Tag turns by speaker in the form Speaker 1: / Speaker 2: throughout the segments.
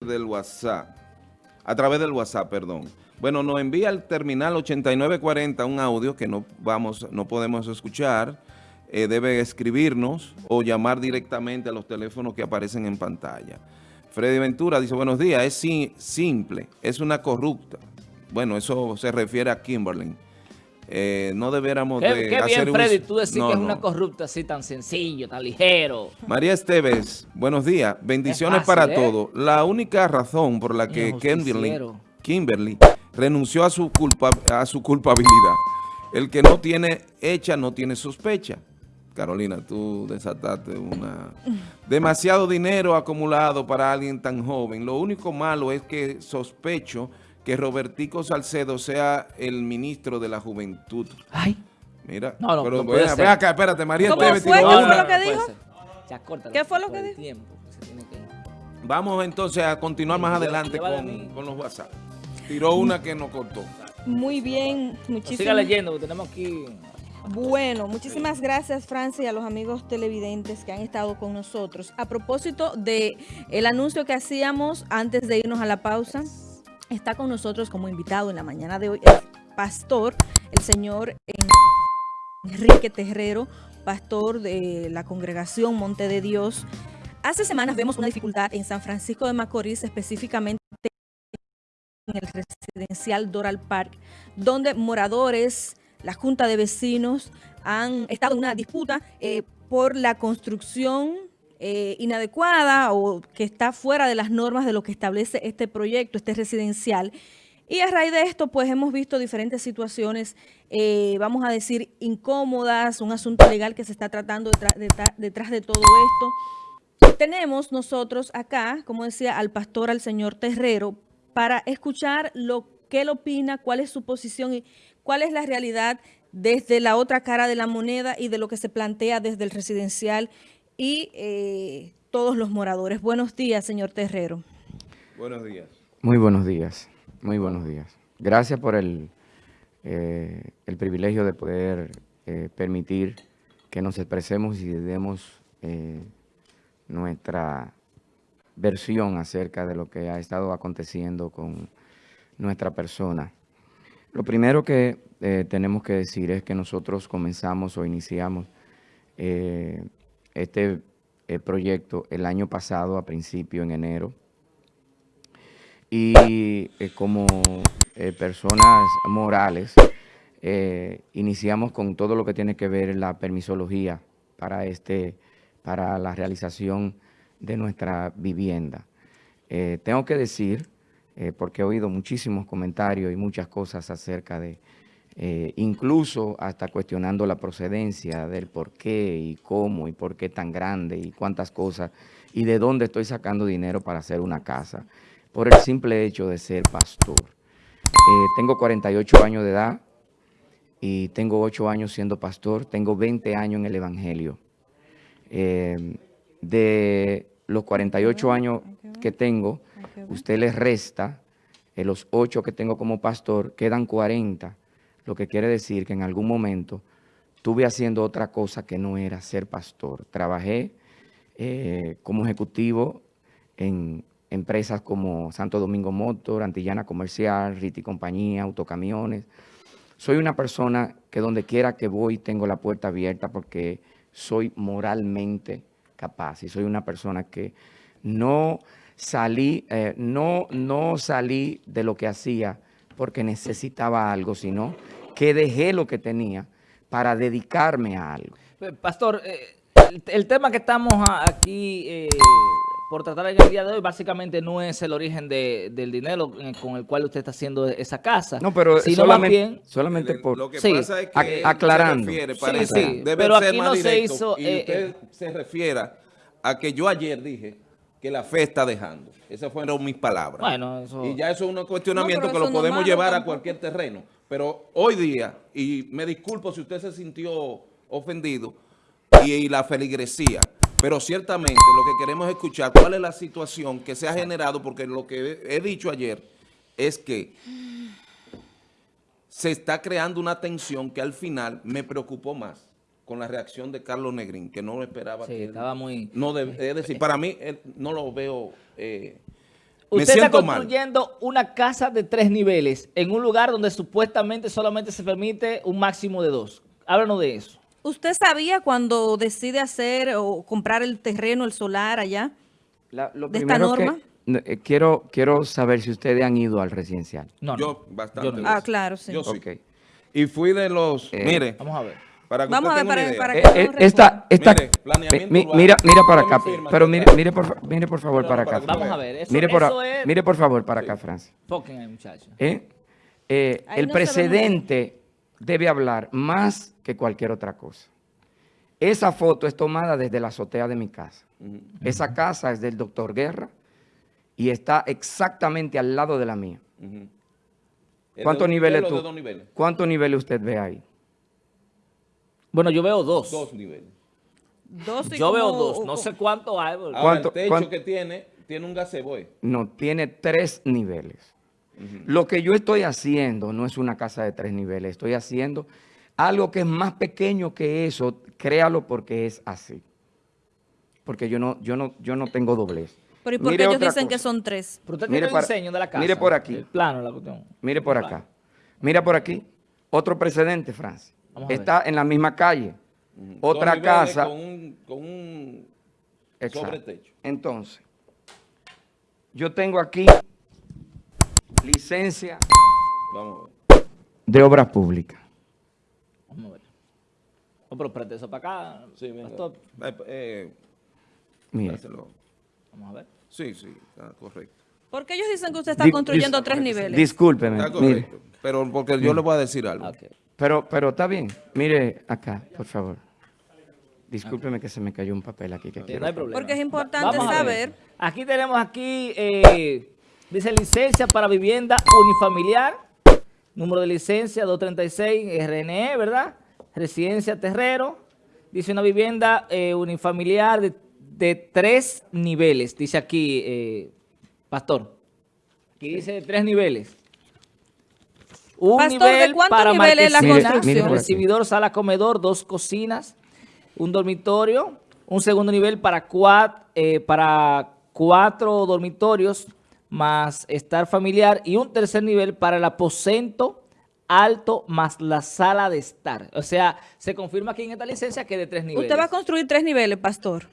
Speaker 1: del WhatsApp, a través del WhatsApp, perdón. Bueno, nos envía al terminal 8940 un audio que no vamos, no podemos escuchar. Eh, debe escribirnos o llamar directamente a los teléfonos que aparecen en pantalla. Freddy Ventura dice, buenos días, es simple, es una corrupta. Bueno, eso se refiere a Kimberly. Eh, no debiéramos
Speaker 2: qué,
Speaker 1: de
Speaker 2: qué bien, Freddy, tú decís que es una corrupta así tan sencillo, tan ligero.
Speaker 1: María Esteves, buenos días. Bendiciones para ¿eh? todos. La única razón por la que Kimberly, Kimberly renunció a su, culpa, a su culpabilidad. El que no tiene hecha no tiene sospecha. Carolina, tú desataste una... Demasiado dinero acumulado para alguien tan joven. Lo único malo es que sospecho que Robertico Salcedo sea el ministro de la Juventud.
Speaker 2: Ay.
Speaker 1: Mira,
Speaker 2: no, no,
Speaker 1: pero
Speaker 2: no
Speaker 1: ve, ve, acá, espérate, María
Speaker 3: ¿Cómo fue? ¿Qué fue lo que dijo?
Speaker 2: ¿Qué
Speaker 3: fue lo que dijo?
Speaker 1: Vamos entonces a continuar más adelante con, con, los WhatsApp. Tiró una que nos cortó.
Speaker 3: Muy bien, muchísimas
Speaker 2: Siga leyendo, porque tenemos aquí...
Speaker 3: Bueno, muchísimas gracias Francia y a los amigos televidentes que han estado con nosotros. A propósito de el anuncio que hacíamos antes de irnos a la pausa, Está con nosotros como invitado en la mañana de hoy el pastor, el señor Enrique Terrero, pastor de la congregación Monte de Dios. Hace semanas vemos una dificultad en San Francisco de Macorís, específicamente en el residencial Doral Park, donde moradores, la Junta de Vecinos han estado en una disputa eh, por la construcción eh, inadecuada o que está fuera de las normas de lo que establece este proyecto, este residencial. Y a raíz de esto, pues hemos visto diferentes situaciones, eh, vamos a decir, incómodas, un asunto legal que se está tratando detrás, de todo esto. Tenemos nosotros acá, como decía, al pastor, al señor Terrero, para escuchar lo que él opina, cuál es su posición y cuál es la realidad desde la otra cara de la moneda y de lo que se plantea desde el residencial y eh, todos los moradores. Buenos días, señor Terrero.
Speaker 1: Buenos días.
Speaker 4: Muy buenos días, muy buenos días. Gracias por el, eh, el privilegio de poder eh, permitir que nos expresemos y demos nuestra versión acerca de lo que ha estado aconteciendo con nuestra persona. Lo primero que tenemos que decir es que nosotros comenzamos o iniciamos este eh, proyecto el año pasado, a principio, en enero. Y eh, como eh, personas morales, iniciamos con todo lo que tiene que ver la permisología para, este, para la realización de nuestra vivienda. tengo que decir, porque he oído muchísimos comentarios y muchas cosas acerca de eh, incluso hasta cuestionando la procedencia del por qué y cómo y por qué tan grande y cuántas cosas y de dónde estoy sacando dinero para hacer una casa, por el simple hecho de ser pastor. Eh, tengo 48 años de edad y tengo 8 años siendo pastor, tengo 20 años en el Evangelio. Eh, de los 48 años que tengo, usted le resta los 8 que tengo como pastor, quedan 40 lo que quiere decir que en algún momento estuve haciendo otra cosa que no era ser pastor. Trabajé eh, como ejecutivo en empresas como Santo Domingo Motor, Antillana Comercial, Riti Compañía, Autocamiones. Soy una persona que donde quiera que voy tengo la puerta abierta porque soy moralmente capaz y soy una persona que no salí, eh, no, no salí de lo que hacía porque necesitaba algo, sino que dejé lo que tenía para dedicarme a algo.
Speaker 2: Eh, pastor, eh, el, tema que estamos aquí eh, por tratar en el día de hoy básicamente no es el origen del dinero con el cual usted está haciendo esa casa.
Speaker 4: No, pero solamente, solamente por...
Speaker 1: Lo que pasa es que
Speaker 4: aclarando.
Speaker 1: sí, sí, pero aquí no se hizo... Y usted se refiera a que yo ayer dije que la fe está dejando. Esas fueron mis palabras.
Speaker 2: Bueno, eso...
Speaker 1: Y ya eso es un cuestionamiento que lo podemos llevar a cualquier terreno. Pero hoy día, y me disculpo si usted se sintió ofendido, y, la feligresía, pero ciertamente lo que queremos escuchar, cuál es la situación que se ha generado, porque lo que he dicho ayer es que se está creando una tensión que al final me preocupó más con la reacción de Carlos Negrín, que no lo esperaba.
Speaker 2: Sí, estaba muy...
Speaker 1: No es decir, para mí no lo veo... Eh,
Speaker 2: Usted está construyendo una casa de tres niveles en un lugar donde supuestamente solamente se permite un máximo de dos. Háblanos de eso.
Speaker 3: ¿Usted sabía cuando decide hacer o comprar el terreno, el solar allá, de esta norma?
Speaker 4: Eh, quiero, quiero saber si ustedes han ido al residencial.
Speaker 1: No, Yo bastante.
Speaker 3: Ah, claro, sí.
Speaker 1: Yo sí. Y fui de los... Eh, mire.
Speaker 2: Vamos a ver.
Speaker 3: Para Vamos a ver, para, para,
Speaker 4: eh, que esta, esta, mire, mira, mira para acá, pero mire, mire por, mire por favor para acá.
Speaker 2: Vamos a ver,
Speaker 4: eso, mire, por, mire por favor para acá, Francia.
Speaker 2: muchacho.
Speaker 4: ¿Eh? el presidente debe hablar más que cualquier otra cosa. Esa foto es tomada desde la azotea de mi casa. Esa casa es del doctor Guerra y está exactamente al lado de la mía. ¿Cuántos niveles ¿Cuántos niveles usted ve ahí?
Speaker 2: Bueno, yo veo dos.
Speaker 1: Dos niveles.
Speaker 2: yo veo dos, no sé cuánto hay.
Speaker 1: ¿Cuánto, el techo que tiene, tiene un gazebo.
Speaker 4: No, tiene tres niveles. Lo que yo estoy haciendo no es una casa de tres niveles, estoy haciendo algo que es más pequeño que eso, créalo porque es así. Porque yo no, yo no, yo no tengo doblez.
Speaker 3: Pero ¿y por qué ellos dicen que son tres?
Speaker 2: Pero usted mire tiene diseño de la casa.
Speaker 4: Mire por aquí.
Speaker 2: El plano, la cuestión.
Speaker 4: Mire por acá. Mira por aquí. Otro precedente, Francia. Está en la misma calle. Otra casa.
Speaker 1: Con un, con un sobretecho.
Speaker 4: Entonces, yo tengo aquí licencia de obras públicas.
Speaker 2: Vamos a ver. No, pero preste eso para acá.
Speaker 1: Sí, mira. Eh, eh,
Speaker 4: mire.
Speaker 2: Vamos a ver.
Speaker 1: Sí, sí, está correcto.
Speaker 3: ¿Por qué ellos dicen que usted está construyendo tres niveles?
Speaker 4: Discúlpeme. Está correcto,
Speaker 1: pero porque yo le voy a decir algo.
Speaker 4: Pero, pero está bien. Mire acá, por favor. Discúlpeme que se me cayó un papel aquí que quiero.
Speaker 3: No hay problema. Porque es importante saber.
Speaker 2: Aquí tenemos aquí, eh, dice licencia para vivienda unifamiliar, número de licencia 236 RNE, ¿verdad? Residencia Terrero, dice una vivienda eh, unifamiliar de, tres niveles, dice aquí, eh, Pastor. Aquí dice tres niveles. Un nivel para niveles la construcción? recibidor, sala, comedor, dos cocinas, un dormitorio, un segundo nivel para, cuatro, eh, para cuatro dormitorios más estar familiar y un tercer nivel para el aposento alto más la sala de estar. O sea, se confirma aquí en esta licencia que de tres niveles.
Speaker 3: ¿Usted va a construir tres niveles, pastor?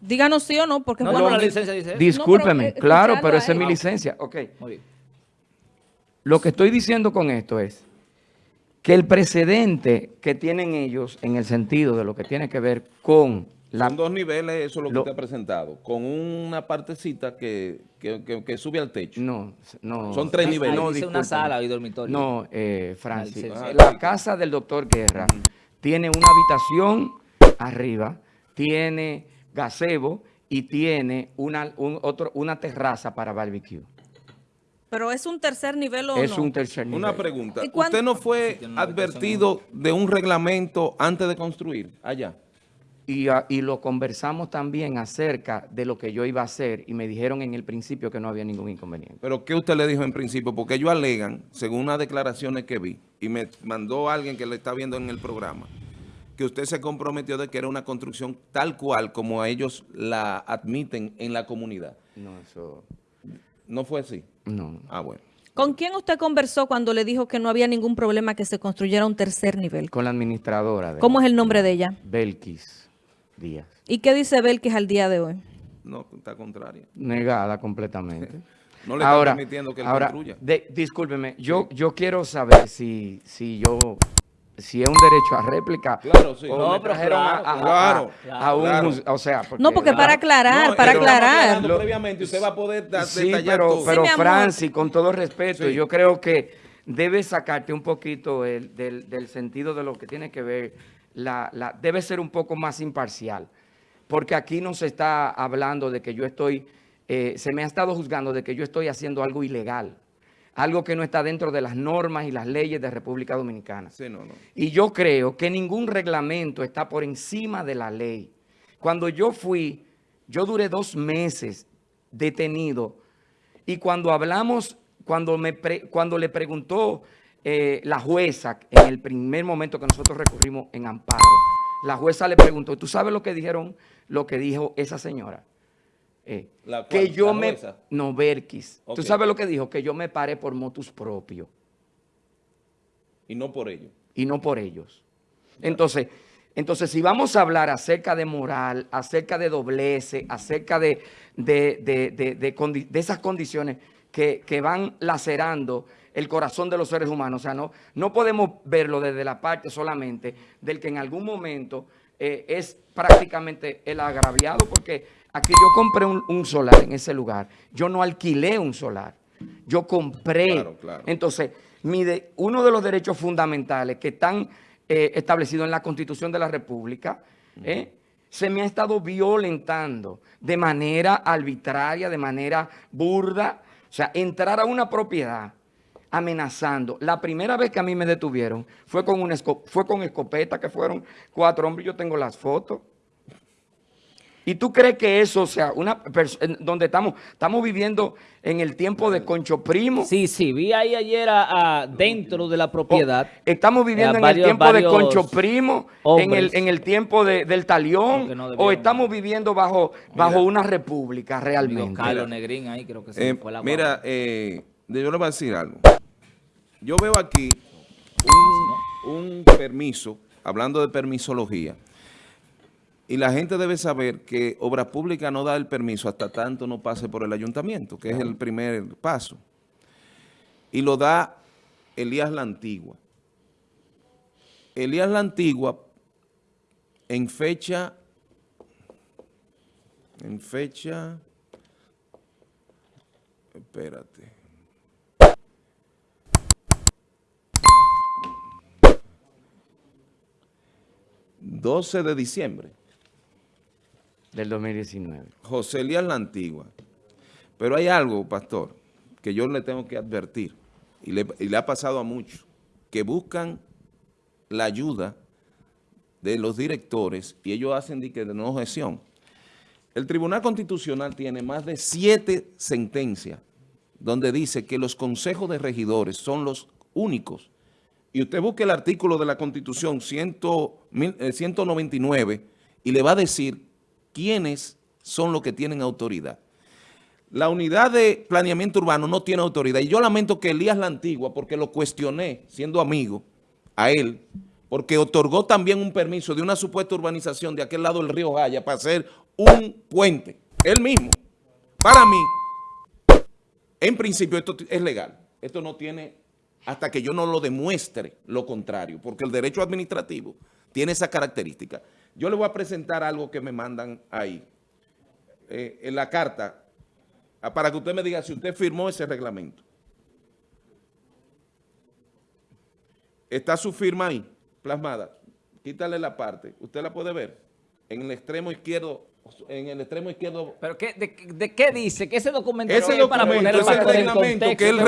Speaker 3: Díganos sí o no, porque...
Speaker 2: No, no, la licencia dice
Speaker 4: Discúlpeme, claro, pero esa es mi licencia. Ok. Muy bien. Lo que estoy diciendo con esto es que el precedente que tienen ellos en el sentido de lo que tiene que ver con
Speaker 1: la... Son dos niveles, eso es lo que usted ha presentado, con una partecita que, sube al techo.
Speaker 4: No, no.
Speaker 1: Son tres niveles.
Speaker 2: no, dice una sala y dormitorio.
Speaker 4: No, eh, Francis, la casa del doctor Guerra tiene una habitación arriba, tiene gazebo y tiene una, otro, una terraza para barbecue.
Speaker 3: ¿Pero es un tercer nivel o
Speaker 4: es un tercer nivel.
Speaker 1: Una pregunta. ¿Usted no fue advertido de un reglamento antes de construir allá?
Speaker 4: Y, ah, y, lo conversamos también acerca de lo que yo iba a hacer y me dijeron en el principio que no había ningún inconveniente.
Speaker 1: ¿Pero qué usted le dijo en principio? Porque ellos alegan, según unas declaraciones que vi, y me mandó alguien que le está viendo en el programa, que usted se comprometió de que era una construcción tal cual como ellos la admiten en la comunidad.
Speaker 4: No, eso...
Speaker 1: ¿No fue así?
Speaker 4: No.
Speaker 1: Ah, bueno.
Speaker 3: ¿Con quién usted conversó cuando le dijo que no había ningún problema que se construyera un tercer nivel?
Speaker 4: Con la administradora. De
Speaker 3: ¿Cómo es el nombre de ella?
Speaker 4: Belkis Díaz.
Speaker 3: ¿Y qué dice Belkis al día de hoy?
Speaker 1: No, está contraria.
Speaker 4: Negada completamente.
Speaker 1: no le está permitiendo que él
Speaker 4: ahora, construya. discúlpeme, yo, yo quiero saber si, si yo si es un derecho a réplica.
Speaker 1: Claro, sí.
Speaker 2: No, pero claro,
Speaker 1: a,
Speaker 4: a, un, o sea,
Speaker 3: no, porque para aclarar, para aclarar.
Speaker 1: previamente usted va a poder
Speaker 4: sí, pero, pero Francis, con todo respeto, yo creo que debe sacarte un poquito el, del, del, sentido de lo que tiene que ver, la, la, debe ser un poco más imparcial, porque aquí no se está hablando de que yo estoy, eh, se me ha estado juzgando de que yo estoy haciendo algo ilegal algo que no está dentro de las normas y las leyes de República Dominicana.
Speaker 1: Sí, no, no.
Speaker 4: Y yo creo que ningún reglamento está por encima de la ley. Cuando yo fui, yo duré dos meses detenido y cuando hablamos, cuando, me cuando le preguntó eh, la jueza, en el primer momento que nosotros recurrimos en amparo, la jueza le preguntó, ¿tú sabes lo que dijeron, lo que dijo esa señora? Eh, que yo me... No, Berkis. ¿Tú sabes lo que dijo? Que yo me paré por motus propio.
Speaker 1: Y no por ellos.
Speaker 4: Y no por ellos. Entonces, entonces, si vamos a hablar acerca de moral, acerca de doblece, acerca de, de, esas condiciones que, van lacerando el corazón de los seres humanos, o sea, no, no podemos verlo desde la parte solamente del que en algún momento eh, es prácticamente el agraviado, porque aquí yo compré un, solar en ese lugar, yo no alquilé un solar, yo compré. Entonces, uno de los derechos fundamentales que están eh, establecidos en la Constitución de la República, eh, se me ha estado violentando de manera arbitraria, de manera burda, o sea, entrar a una propiedad amenazando. La primera vez que a mí me detuvieron fue con, una fue con escopeta, que fueron cuatro hombres, yo tengo las fotos. ¿Y tú crees que eso, o sea, una donde estamos, estamos viviendo en el tiempo de Concho Primo?
Speaker 2: Sí, sí, vi ahí ayer a, dentro de la propiedad.
Speaker 4: estamos viviendo en el tiempo de Concho Primo, en el, en el tiempo del Talión, o estamos viviendo bajo, bajo una república realmente.
Speaker 2: Carlos Negrín ahí creo que se
Speaker 1: eh, fue la Mira, eh, yo le voy a decir algo. Yo veo aquí un, permiso, hablando de permisología, y la gente debe saber que Obra Pública no da el permiso hasta tanto no pase por el ayuntamiento, que es el primer paso. Y lo da Elías La Antigua. Elías La Antigua, en fecha, en fecha, espérate, 12 de diciembre.
Speaker 4: Del 2019.
Speaker 1: José Elías La Antigua. Pero hay algo, pastor, que yo le tengo que advertir, y le, ha pasado a muchos, que buscan la ayuda de los directores y ellos hacen de, de no objeción. El Tribunal Constitucional tiene más de siete sentencias donde dice que los consejos de regidores son los únicos y usted busque el artículo de la Constitución 199 eh, y le va a decir quiénes son los que tienen autoridad. La unidad de planeamiento urbano no tiene autoridad. Y yo lamento que Elías La Antigua, porque lo cuestioné siendo amigo a él, porque otorgó también un permiso de una supuesta urbanización de aquel lado del río Jaya para hacer un puente. Él mismo. Para mí, en principio esto es legal. Esto no tiene hasta que yo no lo demuestre lo contrario, porque el derecho administrativo tiene esa característica. Yo le voy a presentar algo que me mandan ahí, eh, en la carta, ah, para que usted me diga si usted firmó ese reglamento. Está su firma ahí, plasmada. Quítale la parte, usted la puede ver, en el extremo izquierdo en el extremo izquierdo.
Speaker 2: ¿Pero qué, de, qué dice? ¿Qué ese documento
Speaker 1: ese documento, para poner el, reglamento que él,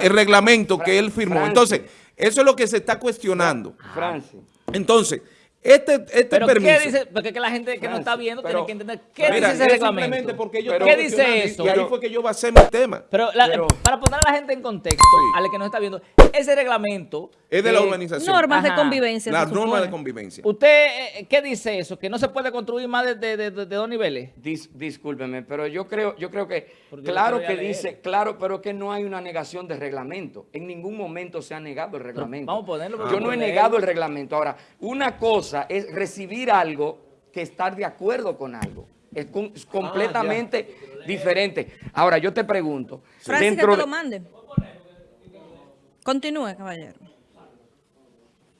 Speaker 1: el, reglamento que él firmó. Entonces, eso es lo que se está cuestionando.
Speaker 4: Francia.
Speaker 1: Entonces, este, este
Speaker 2: ¿Pero qué dice? Porque que la gente que no está viendo tiene que entender qué dice ese reglamento.
Speaker 1: Porque yo
Speaker 2: ¿Qué dice eso?
Speaker 1: Y ahí fue que yo basé mi tema.
Speaker 2: Pero, para poner a la gente en contexto, a la que no está viendo, ese reglamento...
Speaker 1: Es de la urbanización.
Speaker 3: Normas de convivencia.
Speaker 1: Las normas de convivencia.
Speaker 2: ¿Usted eh, qué dice eso? ¿Que no se puede construir más de, de, dos niveles?
Speaker 4: discúlpeme, pero yo creo, yo creo que, claro que dice, claro, pero que no hay una negación de reglamento. En ningún momento se ha negado el reglamento.
Speaker 2: vamos a ponerlo.
Speaker 4: yo no he negado el reglamento. Ahora, una cosa es recibir algo que estar de acuerdo con algo. Es, ah, completamente diferente. Ahora, yo te pregunto.
Speaker 3: Francis, que te lo mande. Continúe, caballero.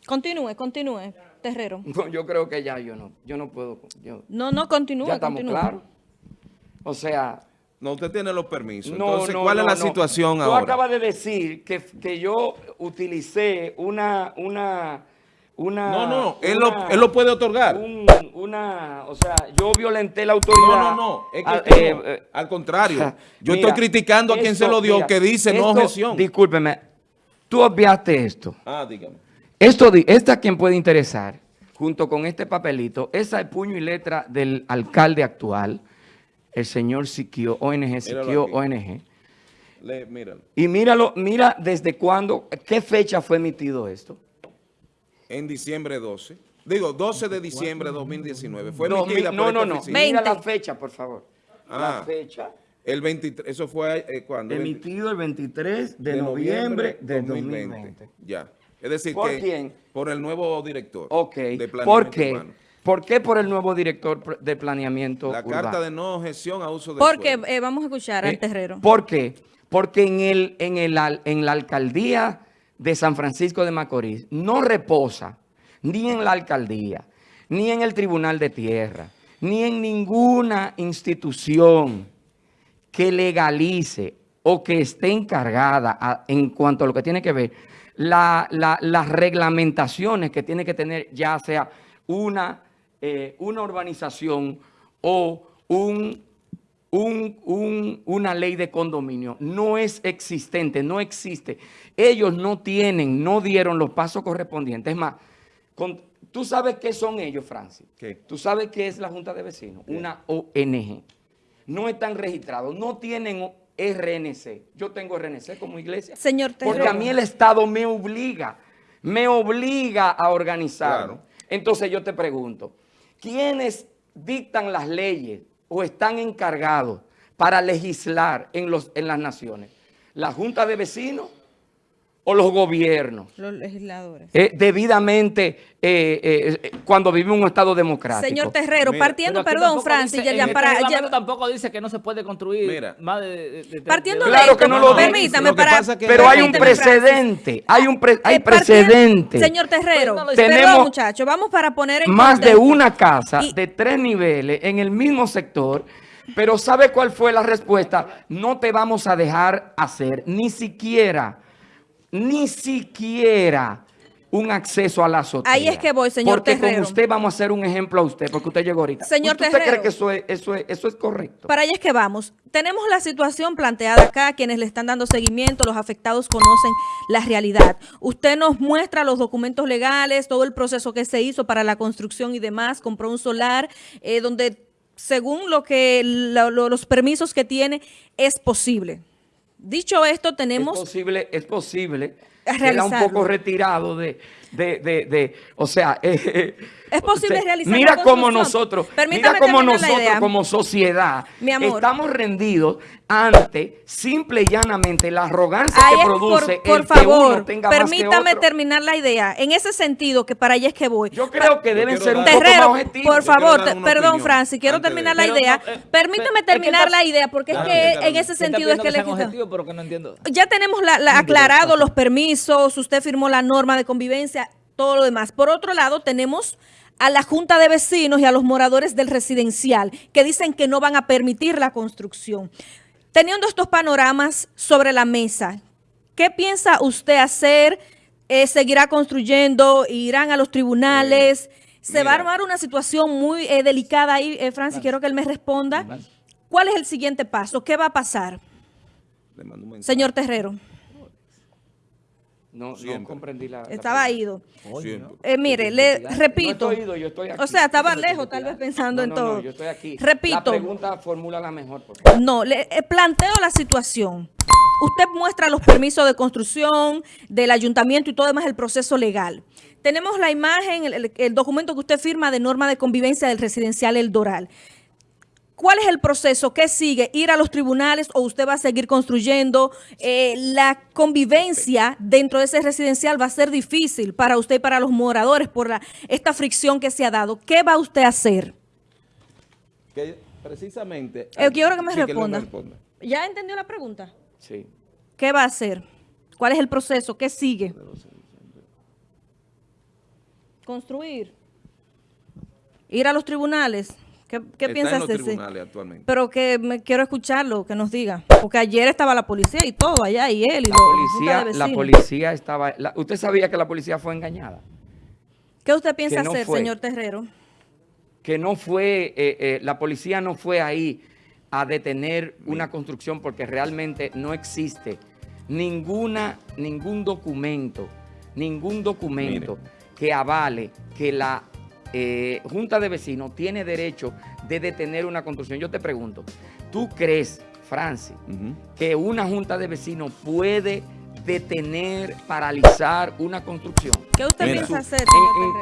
Speaker 3: Continúe, continúe, Terrero.
Speaker 4: yo creo que ya yo no, yo no puedo.
Speaker 3: no, no, continúe,
Speaker 4: Ya estamos claros. O sea...
Speaker 1: No, usted tiene los permisos. Entonces, ¿cuál es la situación
Speaker 4: ahora?
Speaker 1: Tú
Speaker 4: acabas de decir que, que yo utilicé una, una, una...
Speaker 1: No, no, él, lo, él lo puede otorgar.
Speaker 4: una, o sea, yo violenté la autoridad.
Speaker 1: No, no, no, es que eh, eh, al contrario. Yo estoy criticando a quien se lo dio, que dice no objeción.
Speaker 4: Discúlpeme, Tú obviaste esto.
Speaker 1: Ah, dígame.
Speaker 4: Esto, esta a quien puede interesar, junto con este papelito, esa es puño y letra del alcalde actual, el señor Siquio, ONG, Siquio, ONG.
Speaker 1: míralo.
Speaker 4: Y míralo, mira desde cuándo, qué fecha fue emitido esto.
Speaker 1: En diciembre 12. Digo, 12 de diciembre de 2019. Fue emitida
Speaker 4: no, no, no. Mira la fecha, por favor. la ah. fecha.
Speaker 1: El 23, eso fue eh, cuando.
Speaker 4: Emitido el 23 de, noviembre, de 2020.
Speaker 1: Ya. Es decir, ¿Por quién? Por el nuevo director.
Speaker 4: Ok. De ¿Por qué? ¿Por qué por el nuevo director de planeamiento
Speaker 1: La carta de no gestión a uso de
Speaker 3: Porque eh, vamos a escuchar al eh, terrero.
Speaker 4: ¿Por qué? Porque en, el, en, el, en la alcaldía de San Francisco de Macorís no reposa ni en la alcaldía, ni en el Tribunal de Tierra, ni en ninguna institución que legalice o que esté encargada en cuanto a lo que tiene que ver las reglamentaciones que tiene que tener ya sea una, eh, una urbanización o un, una ley de condominio. No es existente, no existe. Ellos no tienen, no dieron los pasos correspondientes. Es más, ¿tú sabes qué son ellos, Francis? ¿Qué? ¿Tú sabes qué es la Junta de Vecinos? Una ONG. No están registrados, no tienen RNC. Yo tengo RNC como iglesia.
Speaker 3: Señor
Speaker 4: Porque a mí el Estado me obliga, me obliga a organizar. Entonces yo te pregunto, ¿quiénes dictan las leyes o están encargados para legislar en, los, en las naciones? ¿La Junta de Vecinos o los gobiernos.
Speaker 3: Los legisladores.
Speaker 4: Eh, debidamente, eh, eh, cuando vivimos en un Estado democrático.
Speaker 3: Señor Terrero, partiendo, perdón, Francis, ya, ya para...
Speaker 2: Ya, tampoco dice que no se puede construir más de...
Speaker 3: partiendo de, claro que no lo
Speaker 4: Permítame, para... pero hay un precedente, hay un hay precedente.
Speaker 3: Señor Terrero, tenemos muchachos, vamos para poner en
Speaker 4: Más de una casa de tres niveles en el mismo sector... Pero ¿sabe cuál fue la respuesta? No te vamos a dejar hacer ni siquiera ni siquiera un acceso a la azotea.
Speaker 3: Ahí es que voy, señor
Speaker 4: Porque con usted vamos a hacer un ejemplo a usted, porque usted llegó ahorita.
Speaker 3: Señor
Speaker 4: ¿Usted cree que eso es, eso, es, eso es correcto?
Speaker 3: Para allá es que vamos. Tenemos la situación planteada acá, quienes le están dando seguimiento, los afectados conocen la realidad. Usted nos muestra los documentos legales, todo el proceso que se hizo para la construcción y demás, compró un solar, eh, donde según lo que los permisos que tiene, es posible. Dicho esto, tenemos...
Speaker 4: Es posible, es posible. Queda un poco retirado de, de, de, o sea...
Speaker 3: Eh, es posible realizar
Speaker 4: Mira cómo nosotros, mira cómo nosotros como sociedad estamos rendidos ante simple y llanamente la arrogancia que produce
Speaker 3: por, por favor, permítame terminar la idea. En ese sentido, que para allá es que voy.
Speaker 4: Yo creo que deben ser un poco más objetivos.
Speaker 3: Por favor, perdón, Francis, quiero terminar la idea. Eh, permítame terminar la idea, porque es que en ese sentido es que le Ya tenemos aclarado los permisos, usted firmó la norma de convivencia, todo lo demás. Por otro lado, tenemos a la Junta de Vecinos y a los moradores del residencial que dicen que no van a permitir la construcción. Teniendo estos panoramas sobre la mesa, ¿qué piensa usted hacer? Eh, ¿Seguirá construyendo? ¿Irán a los tribunales? ¿Se va a armar una situación muy eh, delicada ahí? Eh, Francis, quiero que él me responda. ¿Cuál es el siguiente paso? ¿Qué va a pasar? Señor Terrero.
Speaker 4: No, no comprendí la...
Speaker 3: Estaba ido. Eh, mire, le repito.
Speaker 4: No yo estoy aquí.
Speaker 3: O sea, estaba lejos, tal vez pensando en todo.
Speaker 4: No, yo estoy aquí.
Speaker 3: Repito. La
Speaker 4: pregunta formula la mejor.
Speaker 3: No, le eh, planteo la situación. Usted muestra los permisos de construcción del ayuntamiento y todo demás el proceso legal. Tenemos la imagen, el documento que usted firma de norma de convivencia del residencial El Doral. ¿Cuál es el proceso? ¿Qué sigue? ¿Ir a los tribunales o usted va a seguir construyendo? Eh, la convivencia dentro de ese residencial va a ser difícil para usted y para los moradores por la, esta fricción que se ha dado. ¿Qué va usted a hacer?
Speaker 1: Que precisamente...
Speaker 3: Eh, quiero que me responda. ¿Ya entendió la pregunta?
Speaker 4: Sí.
Speaker 3: ¿Qué va a hacer? ¿Cuál es el proceso? ¿Qué sigue? Construir. Ir a los tribunales. ¿Qué, qué piensas de ese? Pero que me, quiero escucharlo, que nos diga. Porque ayer estaba la policía y todo allá, y él y
Speaker 4: la policía, La policía estaba... ¿Usted sabía que la policía fue engañada?
Speaker 3: ¿Qué usted piensa hacer, señor Terrero?
Speaker 4: Que no fue... Eh, eh, la policía no fue ahí a detener una construcción porque realmente no existe ninguna, ningún documento, ningún documento que avale que la eh, Junta de Vecinos tiene derecho de detener una construcción. Yo te pregunto, ¿tú crees, Francis, que una Junta de Vecinos puede detener, paralizar una construcción?
Speaker 3: ¿Qué usted piensa hacer,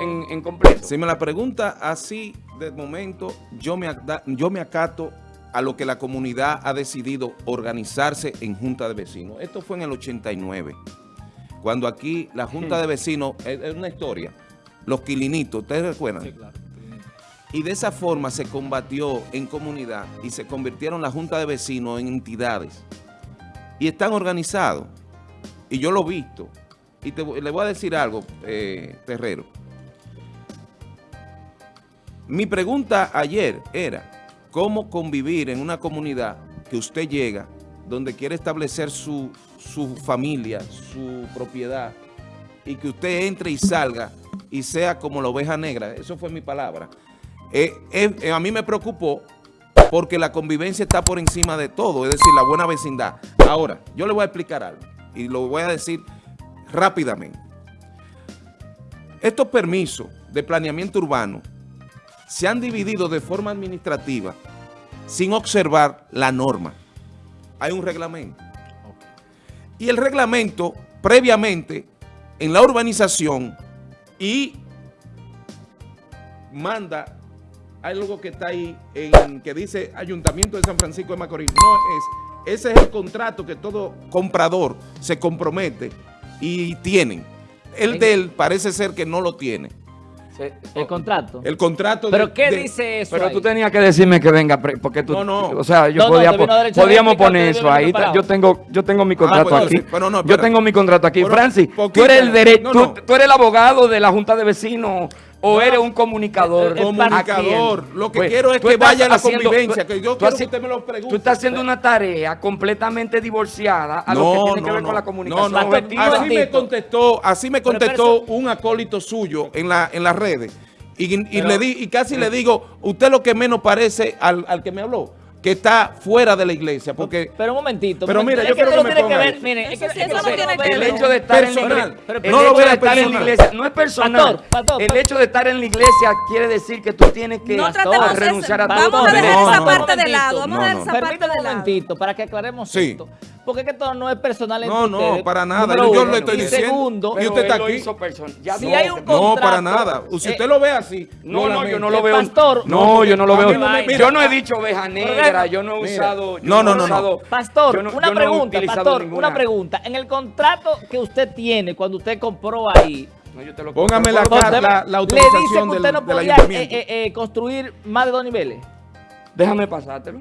Speaker 1: en, en, completo? Si me la pregunta así, de momento, yo me, yo me acato a lo que la comunidad ha decidido organizarse en Junta de Vecinos. Esto fue en el 89, cuando aquí la Junta de Vecinos, es una historia, los quilinitos, ¿ustedes recuerdan? Sí, claro. Y de esa forma se combatió en comunidad y se convirtieron la Junta de Vecinos en entidades. Y están organizados. Y yo lo he visto. Y le voy a decir algo, eh, Terrero. Mi pregunta ayer era, cómo convivir en una comunidad que usted llega, donde quiere establecer su, familia, su propiedad, y que usted entre y salga y sea como la oveja negra. Eso fue mi palabra. Eh, eh, a mí me preocupó porque la convivencia está por encima de todo, es decir, la buena vecindad. Ahora, yo le voy a explicar algo y lo voy a decir rápidamente. Estos permisos de planeamiento urbano se han dividido de forma administrativa sin observar la norma. Hay un reglamento. Y el reglamento, previamente, en la urbanización y manda algo que está ahí, en, que dice Ayuntamiento de San Francisco de Macorís. No es, ese es el contrato que todo comprador se compromete y tienen. El de él parece ser que no lo tiene
Speaker 2: el contrato.
Speaker 1: El contrato.
Speaker 2: ¿Pero qué dice eso
Speaker 4: Pero tú tenías que decirme que venga, porque tú... No, no. O sea, yo podía, podíamos poner eso ahí. Yo tengo, yo tengo mi ah, contrato pues aquí. yo tengo mi contrato aquí. Francis, tú eres el derecho, tú, eres el abogado de la Junta de Vecinos o eres un comunicador?
Speaker 1: comunicador. Lo que pues, quiero es que vaya a la convivencia, que yo quiero que usted me lo pregunte.
Speaker 4: Tú estás haciendo una tarea completamente divorciada a lo que tiene que ver con la comunicación. No, no,
Speaker 1: así me contestó, así me contestó un acólito suyo en, la, en las redes. Y, le di, y casi le digo, usted lo que menos parece al, al que me habló que está fuera de la iglesia. Porque,
Speaker 2: pero un momentito.
Speaker 1: Pero mira, yo quiero que, me ponga que ver,
Speaker 4: es que, eso no tiene que ver. El hecho de estar en la iglesia, no lo de estar en la iglesia no es personal. el hecho de estar en la iglesia quiere decir que tú tienes que renunciar a todo.
Speaker 3: Vamos a dejar esa parte de lado. Vamos a dejar esa parte de lado.
Speaker 2: un momentito para que aclaremos esto. Porque es que todo no es personal entre
Speaker 1: No, no, para nada. yo le estoy diciendo.
Speaker 2: Segundo,
Speaker 1: y usted está aquí.
Speaker 2: Si hay un contrato,
Speaker 1: no, para nada. Si usted eh, lo ve así.
Speaker 4: No, no, yo no lo veo. Pastor. No, yo no lo veo. Yo no he dicho oveja negra. Yo no he usado.
Speaker 1: No, no, no.
Speaker 2: Pastor, una pregunta. Pastor, una pregunta. En el contrato que usted tiene cuando usted compró ahí.
Speaker 1: No, yo te lo Póngame la, la, la, autorización
Speaker 2: Le dice que usted no podía eh, eh, eh, construir más de dos niveles.
Speaker 4: Déjame pasártelo.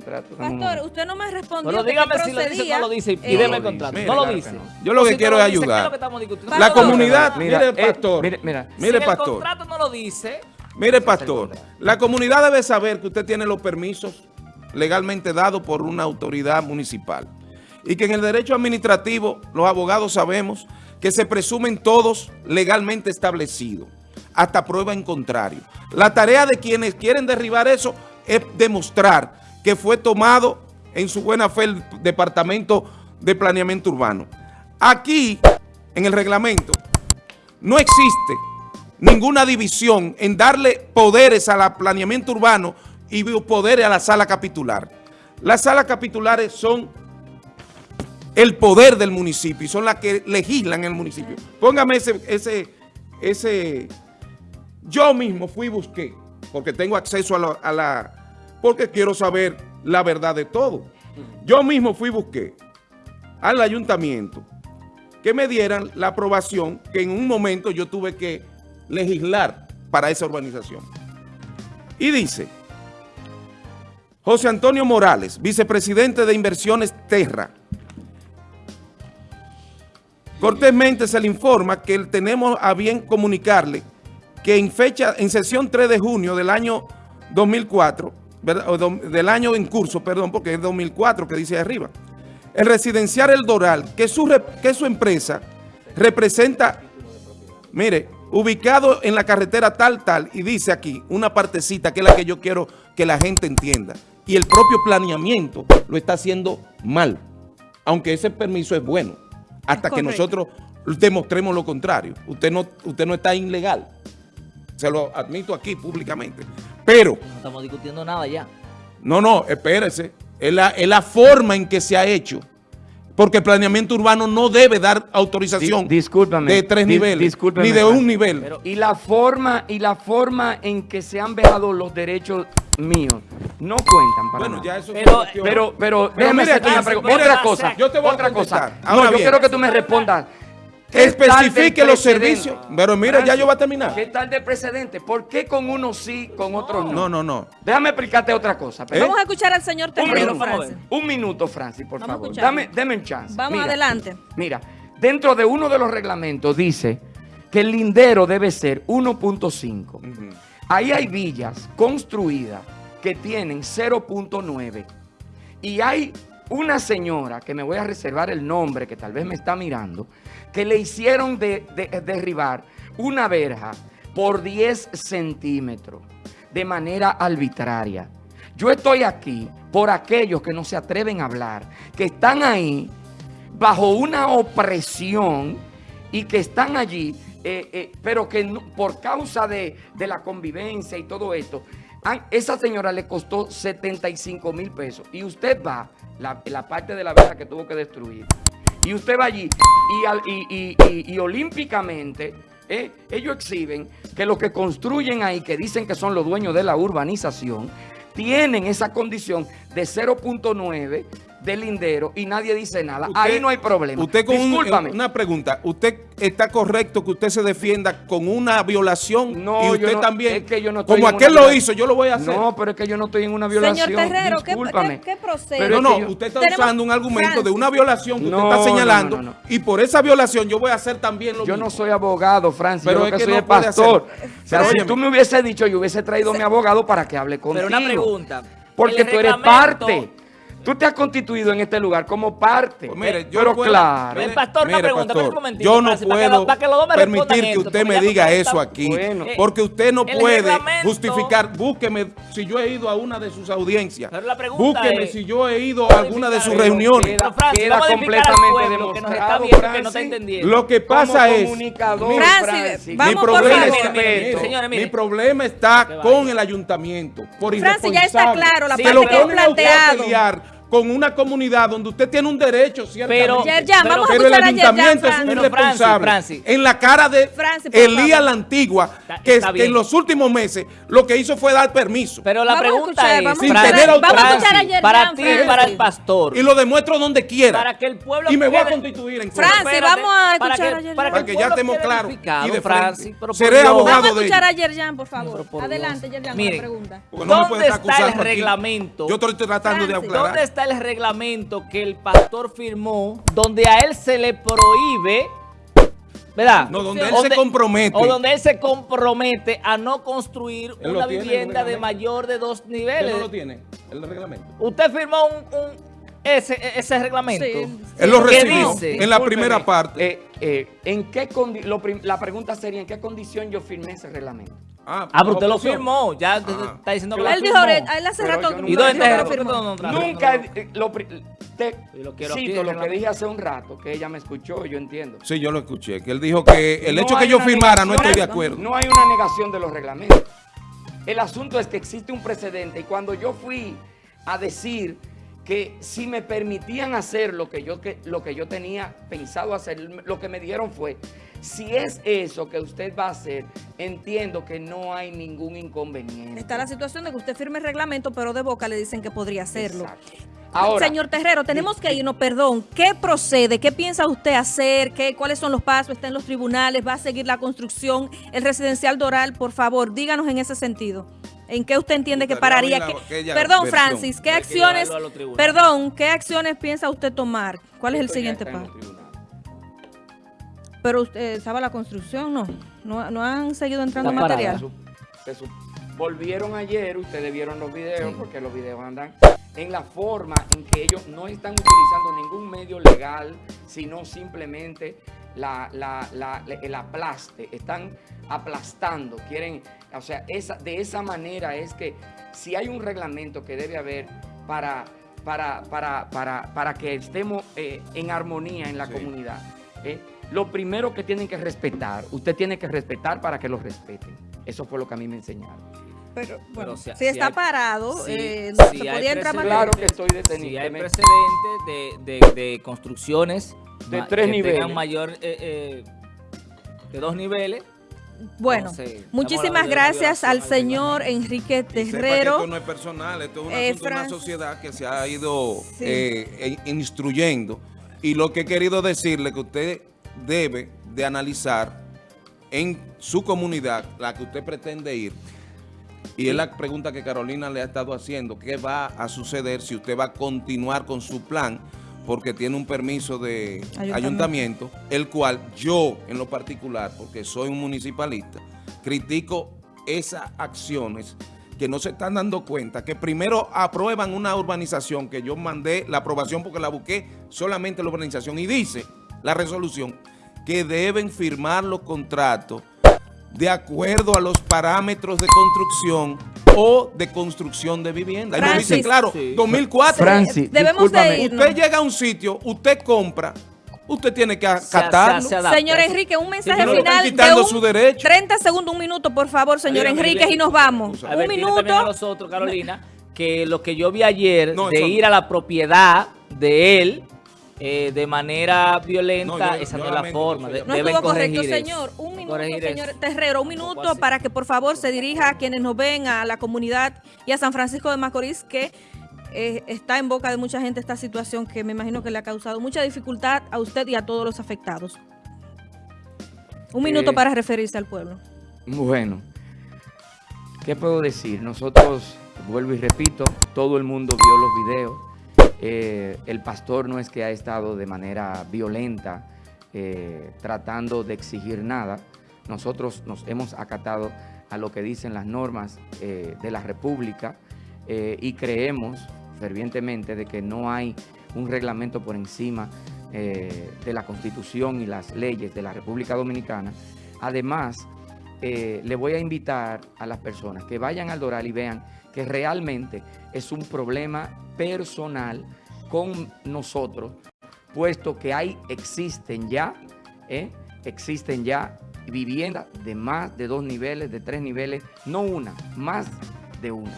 Speaker 3: Pastor, usted no me respondió.
Speaker 2: Pero dígame si lo dice no lo dice y déme el contrato. no lo dice.
Speaker 1: Yo lo que quiero es ayudar. La comunidad, mire, pastor. Mire, mire, pastor. el
Speaker 2: contrato no lo dice.
Speaker 1: Mire, pastor. La comunidad debe saber que usted tiene los permisos legalmente dados por una autoridad municipal. Y que en el derecho administrativo, los abogados sabemos que se presumen todos legalmente establecidos, hasta prueba en contrario. La tarea de quienes quieren derribar eso es demostrar que fue tomado en su buena fe el Departamento de Planeamiento Urbano. Aquí, en el reglamento, no existe ninguna división en darle poderes a la planeamiento urbano y poderes a la sala capitular. Las salas capitulares son el poder del municipio y son las que legislan el municipio. Póngame ese, ese, ese, yo mismo fui y busqué, porque tengo acceso a la porque quiero saber la verdad de todo. Yo mismo fui y busqué al ayuntamiento que me dieran la aprobación que en un momento yo tuve que legislar para esa urbanización. Y dice, José Antonio Morales, vicepresidente de Inversiones Terra, cortésmente se le informa que tenemos a bien comunicarle que en fecha, en sesión 3 de junio del año 2004, del año en curso, perdón, porque es 2004 que dice arriba. El residencial El Doral, que su, que su empresa representa, mire, ubicado en la carretera tal, tal, y dice aquí una partecita que es la que yo quiero que la gente entienda. Y el propio planeamiento lo está haciendo mal, aunque ese permiso es bueno, hasta que nosotros demostremos lo contrario. Usted no, usted no está ilegal. Se lo admito aquí públicamente. Pero...
Speaker 2: No estamos discutiendo nada ya.
Speaker 1: No, no, espérese. Es la, es la forma en que se ha hecho. Porque el planeamiento urbano no debe dar autorización de tres niveles, ni de un nivel.
Speaker 4: y la forma y la forma en que se han vejado los derechos míos no cuentan para
Speaker 1: Bueno,
Speaker 4: nada.
Speaker 1: ya eso
Speaker 2: Pero-
Speaker 4: Pero, pero,
Speaker 1: Pero
Speaker 4: déjame hacerte una pregunta. Otra cosa,
Speaker 1: yo te voy a
Speaker 4: otra cosa.
Speaker 1: contestar. Ahora
Speaker 4: No, yo
Speaker 1: bien.
Speaker 4: quiero que tú me respondas. ¿Qué tal del
Speaker 1: Especifique los servicios. Pero mira, ya yo voy a terminar.
Speaker 4: ¿Qué tal de precedente? ¿Por qué con unos sí, con otros no?
Speaker 1: No, no, no.
Speaker 4: Déjame explicarte otra cosa. pero-
Speaker 3: Vamos a escuchar al señor
Speaker 4: Un
Speaker 3: Terrero. Francis.
Speaker 4: un minuto, Francis, por
Speaker 3: Vamos
Speaker 4: favor. Dame, deme un chance.
Speaker 3: Vamos
Speaker 4: Mira,
Speaker 3: adelante.
Speaker 4: Mira, dentro de uno de los reglamentos dice que el lindero debe ser 1.5.
Speaker 1: Ujú.
Speaker 4: Ahí hay villas construidas que tienen 0.9. Y hay una señora, que me voy a reservar el nombre, que tal vez me está mirando, que le hicieron de- de- derribar una verja por 10 centímetros de manera arbitraria. Yo estoy aquí por aquellos que no se atreven a hablar, que están ahí bajo una opresión y que están allí, eh, eh, pero que por causa de, de la convivencia y todo esto, esa señora le costó 75 mil pesos. Y usted va, la, la parte de la verja que tuvo que destruir, y usted va allí y, y- y- y olímpicamente eh, ellos exhiben que los que construyen ahí, que dicen que son los dueños de la urbanización, tienen esa condición de 0.9 de lindero y nadie dice nada.
Speaker 1: Usted-
Speaker 4: ahí no hay problema.
Speaker 1: Usted con un- una pregunta. ¿Usted está correcto que usted se defienda con una violación?
Speaker 4: No,
Speaker 1: y
Speaker 4: yo
Speaker 1: usted
Speaker 4: no-
Speaker 1: también.
Speaker 4: es que yo no estoy
Speaker 1: como
Speaker 4: en
Speaker 1: aquel
Speaker 4: una
Speaker 1: lo hizo, yo lo voy a hacer.
Speaker 4: No, pero es que yo no estoy en una violación.
Speaker 3: Señor Terrero, ¿qué,
Speaker 4: Discúlpame.
Speaker 3: qué, qué procede?
Speaker 4: Pero
Speaker 1: no, no,
Speaker 4: yo-
Speaker 1: usted está
Speaker 3: Tenemos-
Speaker 1: usando un argumento de una violación que
Speaker 4: No,
Speaker 1: usted está señalando
Speaker 4: no, no, no.
Speaker 1: y por esa violación yo voy a hacer también lo
Speaker 4: Yo
Speaker 1: mismo.
Speaker 4: no soy abogado, Francis.
Speaker 1: Pero
Speaker 4: yo
Speaker 1: es
Speaker 4: que, soy
Speaker 1: no
Speaker 4: es
Speaker 1: puede
Speaker 4: pastor.
Speaker 1: hacer-
Speaker 4: O sea,
Speaker 1: Pero
Speaker 4: si tú me hubiese dicho, yo hubiese traído a mi abogado para que hable contigo.
Speaker 2: Pero una pregunta.
Speaker 4: Porque
Speaker 2: El
Speaker 4: tú eres parte. Tú te has constituido en este lugar como parte.
Speaker 1: Pues mire,
Speaker 4: Eh,
Speaker 1: yo
Speaker 4: pero
Speaker 1: puedo-
Speaker 4: claro.
Speaker 2: El pastor, una
Speaker 1: mire,
Speaker 2: pregunta,
Speaker 1: pastor,
Speaker 2: un
Speaker 1: yo no
Speaker 2: Francis, para que lo-
Speaker 1: puedo
Speaker 2: para que
Speaker 1: permitir que usted me diga eso aquí,
Speaker 4: Bueno.
Speaker 1: porque usted no
Speaker 2: El
Speaker 1: puede
Speaker 2: reglamento-
Speaker 1: justificar, búsqueme si yo he ido a una de sus audiencias,
Speaker 2: Pero la pregunta
Speaker 1: búsqueme
Speaker 2: es-
Speaker 1: si yo he ido a alguna de sus reuniones.
Speaker 4: queda-
Speaker 2: Francis,
Speaker 4: completamente
Speaker 2: que
Speaker 4: demostrado,
Speaker 2: viendo que no está
Speaker 4: Francis.
Speaker 2: entendiendo.
Speaker 1: Lo que pasa es,
Speaker 4: comunicador,
Speaker 1: mire,
Speaker 3: Francis, vamos
Speaker 1: mi problema, está,
Speaker 2: Mire,
Speaker 1: mire,
Speaker 2: señores, mire.
Speaker 1: mi problema está con el ayuntamiento, por
Speaker 3: Francis, ya está claro la
Speaker 2: parte
Speaker 1: lo
Speaker 2: que
Speaker 3: planteado.
Speaker 1: Con una comunidad donde usted tiene un derecho.
Speaker 2: Pero-
Speaker 3: Yerjan,
Speaker 2: pero-
Speaker 3: vamos a
Speaker 1: Pero el ayuntamiento es un
Speaker 3: Francis.
Speaker 1: Irresponsable.
Speaker 2: Francis, Francis.
Speaker 1: En la cara de
Speaker 3: Francis,
Speaker 1: Elías
Speaker 3: favor.
Speaker 1: la Antigua,
Speaker 2: Está-
Speaker 1: que,
Speaker 2: está
Speaker 1: que
Speaker 2: bien.
Speaker 1: en los últimos meses lo que hizo fue dar permiso.
Speaker 2: Pero la
Speaker 3: Vamos
Speaker 2: pregunta
Speaker 3: escuchar,
Speaker 2: es,
Speaker 3: vamos a
Speaker 1: Sin
Speaker 2: Francis,
Speaker 1: tener autoridad.
Speaker 3: escuchar a Yerjan,
Speaker 2: para ti y para
Speaker 3: Francis.
Speaker 2: el pastor,
Speaker 1: Y lo demuestro donde quiera.
Speaker 2: para que el pueblo
Speaker 1: y me voy a constituir en
Speaker 3: Francis,
Speaker 1: contra.
Speaker 2: Espérate,
Speaker 3: vamos a
Speaker 2: para
Speaker 3: escuchar
Speaker 2: que-
Speaker 3: a Yerjan.
Speaker 2: Para que,
Speaker 1: Para ya estemos claros y de
Speaker 2: Francis,
Speaker 1: Seré
Speaker 2: Dios.
Speaker 1: abogado
Speaker 3: Vamos a
Speaker 1: de
Speaker 3: escuchar a Yerjan, por favor. Adelante. Yerjan, con la pregunta.
Speaker 1: Porque no me
Speaker 2: ¿Dónde
Speaker 1: puede estar
Speaker 2: está el reglamento?
Speaker 1: Yo te lo estoy tratando de
Speaker 3: Francis,
Speaker 1: aclarar.
Speaker 2: ¿Dónde está el reglamento que el pastor firmó donde a él se le prohíbe, ¿verdad?
Speaker 1: No, donde él se compromete.
Speaker 2: O donde él se compromete a no construir
Speaker 1: Él lo
Speaker 2: una vivienda de mayor de dos
Speaker 1: ¿Usted
Speaker 2: niveles.
Speaker 1: no lo tiene? El reglamento.
Speaker 2: Usted firmó un, un- ese, ese reglamento.
Speaker 3: Sí.
Speaker 1: Él lo
Speaker 2: ¿Qué
Speaker 1: recibió
Speaker 2: dice?
Speaker 1: en la primera parte.
Speaker 4: eh, eh, ¿en qué la pregunta sería, ¿en qué condición yo firmé ese reglamento?
Speaker 2: Ah, pero usted lo firmó. Ya
Speaker 1: Ah.
Speaker 2: está diciendo que lo
Speaker 3: Él dijo, él hace rato
Speaker 2: ¿Y dónde
Speaker 3: firmó.
Speaker 4: Nunca, eh, lo, te
Speaker 2: lo
Speaker 4: cito que dije hace un rato, que ella me escuchó, yo entiendo.
Speaker 1: Sí, yo lo escuché. Que él dijo que el
Speaker 4: No
Speaker 1: hecho que yo firmara no estoy de acuerdo.
Speaker 4: No hay una negación de los reglamentos. El asunto es que existe un precedente y cuando yo fui a decir que si me permitían hacer lo que yo, que, lo que yo tenía pensado hacer, lo que me dijeron fue, si es eso que usted va a hacer, entiendo que no hay ningún inconveniente.
Speaker 3: Está la situación de que usted firme el reglamento, pero de boca le dicen que podría hacerlo.
Speaker 4: Exacto. Ahora,
Speaker 3: Señor Terrero, tenemos que irnos, perdón. ¿Qué procede? ¿Qué piensa usted hacer? ¿Qué, ¿Cuáles son los pasos? ¿Está en los tribunales? ¿Va a seguir la construcción? ¿El residencial Doral? Por favor, díganos en ese sentido. ¿En qué usted entiende que pararía?
Speaker 1: la-
Speaker 3: Que- Perdón,
Speaker 1: versión.
Speaker 3: Francis, ¿qué acciones, perdón, qué acciones piensa usted tomar? ¿Cuál es el siguiente paso? Pero usted estaba la construcción, ¿no? ¿No, no han seguido entrando material?
Speaker 4: Se su- se su- Volvieron ayer, ustedes vieron los videos,
Speaker 2: Sí.
Speaker 4: porque los videos andan en la forma en que ellos no están utilizando ningún medio legal, sino simplemente la, la- la- el aplaste. Están aplastando, quieren, o sea, esa, de esa manera es que si hay un reglamento que debe haber para, para, para, para, para que estemos eh, en armonía en la
Speaker 1: Sí.
Speaker 4: comunidad, ¿eh? Lo primero que tienen que respetar, usted tiene que respetar para que lo respeten. Eso fue lo que a mí me enseñaron.
Speaker 3: Pero, bueno,
Speaker 2: si-
Speaker 3: si,
Speaker 2: si
Speaker 3: está
Speaker 2: hay-
Speaker 3: parado,
Speaker 2: si-
Speaker 3: eh,
Speaker 2: si
Speaker 3: se
Speaker 2: hay
Speaker 3: podía entrar.
Speaker 4: Claro que estoy detenido.
Speaker 2: Si hay precedentes de, de- de construcciones
Speaker 4: De tres
Speaker 2: que
Speaker 4: niveles.
Speaker 2: tengan mayor eh, eh, de dos niveles,
Speaker 3: bueno, muchísimas gracias al señor Enrique Terrero.
Speaker 1: esto no es personal, esto es una sociedad que se ha ido eh, instruyendo. Y lo que he querido decirle que usted debe de analizar en su comunidad, la que usted pretende ir, y es la pregunta que Carolina le ha estado haciendo, ¿qué va a suceder si usted va a continuar con su plan? Porque tiene un permiso de ayuntamiento, el cual yo en lo particular, porque soy un municipalista, critico esas acciones que no se están dando cuenta, que primero aprueban una urbanización, que yo mandé la aprobación porque la busqué solamente la urbanización, y dice la resolución que deben firmar los contratos de acuerdo a los parámetros de construcción o de construcción de vivienda. Ahí dice claro, 2004.
Speaker 3: Francis, debemos de
Speaker 1: Usted llega a un sitio, usted compra, usted tiene que acatarlo.
Speaker 3: señor Enrique, un mensaje final de un, su derecho. 30 segundos, un minuto, por favor, señor Enrique, y nos vamos.
Speaker 2: un minuto. A nosotros, Carolina, que lo que yo vi ayer de ir a la propiedad de él eh, de manera violenta, esa no es la forma.
Speaker 3: no estuvo correcto, señor. Un minuto, señor Terrero, un minuto para que por favor se dirija a quienes nos ven, a la comunidad y a San Francisco de Macorís, que eh, está en boca de mucha gente esta situación que me imagino que le ha causado mucha dificultad a usted y a todos los afectados. Un minuto eh, para referirse al pueblo.
Speaker 4: Bueno, ¿qué puedo decir? Nosotros, vuelvo y repito, todo el mundo vio los videos eh, el pastor no es que ha estado de manera violenta eh, tratando de exigir nada. Nosotros nos hemos acatado a lo que dicen las normas eh, de la República y creemos fervientemente de que no hay un reglamento por encima de la Constitución y las leyes de la República Dominicana. Además, le voy a invitar a las personas que vayan al Doral y vean que realmente es un problema personal con nosotros, puesto que hay, existen ya, ¿eh? existen ya viviendas de más de dos niveles, de tres niveles, no una, más de una.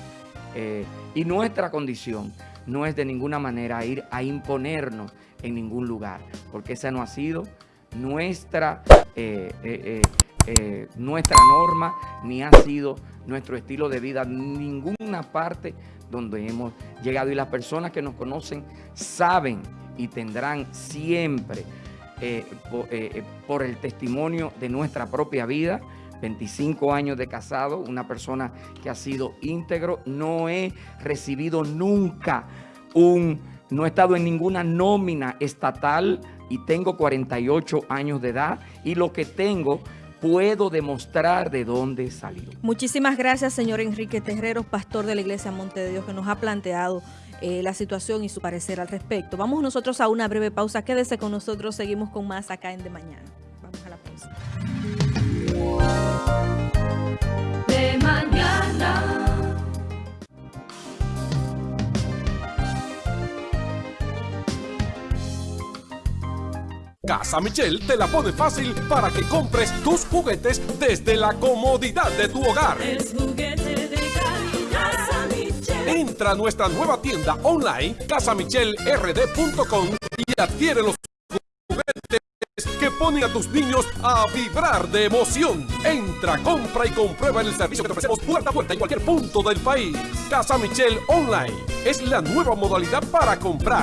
Speaker 4: Eh, y nuestra condición no es de ninguna manera ir a imponernos en ningún lugar, porque esa no ha sido nuestra, eh, nuestra norma, ni ha sido nuestro estilo de vida, ninguna parte donde hemos llegado. Y las personas que nos conocen saben y tendrán siempre, eh, eh, eh, por el testimonio de nuestra propia vida, 25 años de casado, una persona que ha sido íntegro, no he recibido nunca un, no he estado en ninguna nómina estatal y tengo 48 años de edad y lo que tengo puedo demostrar de dónde salió.
Speaker 3: Muchísimas gracias, señor Enrique Terrero, pastor de la Iglesia Monte de Dios, que nos ha planteado eh, la situación y su parecer al respecto. Vamos nosotros a una breve pausa. Quédese con nosotros, seguimos con más acá en De Mañana. Vamos a la pausa. De Mañana.
Speaker 5: Casa Michel te la pone fácil para que compres tus juguetes desde la comodidad de tu hogar. Es juguete de Casa Michel. Entra a nuestra nueva tienda online casamichelrd.com y adquiere los juguetes que ponen a tus niños a vibrar de emoción. Entra, compra y comprueba el servicio que te ofrecemos puerta a puerta en cualquier punto del país. Casa Michel Online es la nueva modalidad para comprar.